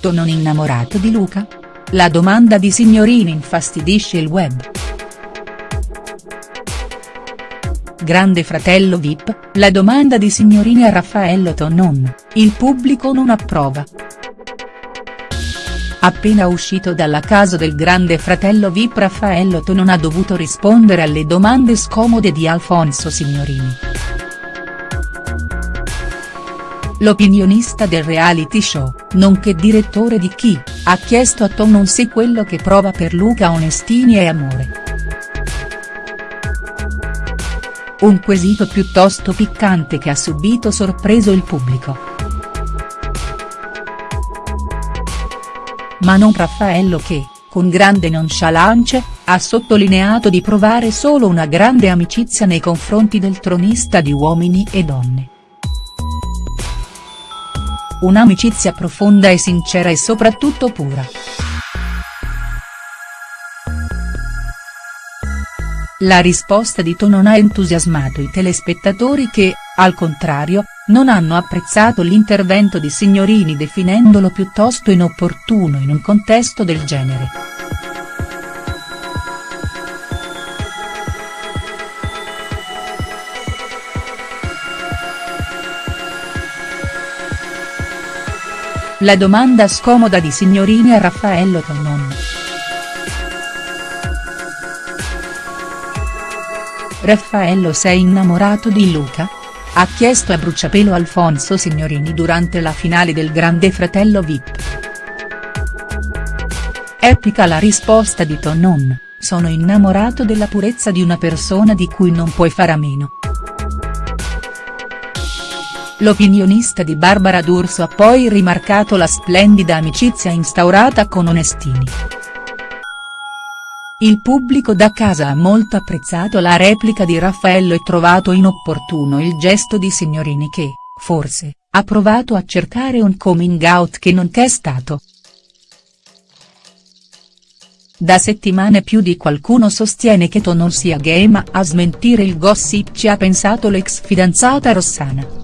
Tonon innamorato di Luca? La domanda di Signorini infastidisce il web. Grande fratello Vip, la domanda di Signorini a Raffaello Tonon, il pubblico non approva. Appena uscito dalla casa del grande fratello Vip Raffaello Tonon ha dovuto rispondere alle domande scomode di Alfonso Signorini. L'opinionista del reality show, nonché direttore di Chi, ha chiesto a Tonon se quello che prova per Luca Onestini è amore. Un quesito piuttosto piccante che ha subito sorpreso il pubblico. Ma non Raffaello che, con grande nonchalance, ha sottolineato di provare solo una grande amicizia nei confronti del tronista di Uomini e Donne. Un'amicizia profonda e sincera e soprattutto pura. La risposta di Tonon ha entusiasmato i telespettatori che, al contrario, non hanno apprezzato l'intervento di Signorini definendolo piuttosto inopportuno in un contesto del genere. La domanda scomoda di Signorini a Raffaello Tonon. Raffaello sei innamorato di Luca? Ha chiesto a bruciapelo Alfonso Signorini durante la finale del Grande Fratello Vip. Epica la risposta di Tonon, sono innamorato della purezza di una persona di cui non puoi fare a meno. L'opinionista di Barbara D'Urso ha poi rimarcato la splendida amicizia instaurata con Onestini. Il pubblico da casa ha molto apprezzato la replica di Raffaello e trovato inopportuno il gesto di Signorini che, forse, ha provato a cercare un coming out che non c'è stato. Da settimane più di qualcuno sostiene che Tonon sia gay ma a smentire il gossip ci ha pensato l'ex fidanzata Rossana.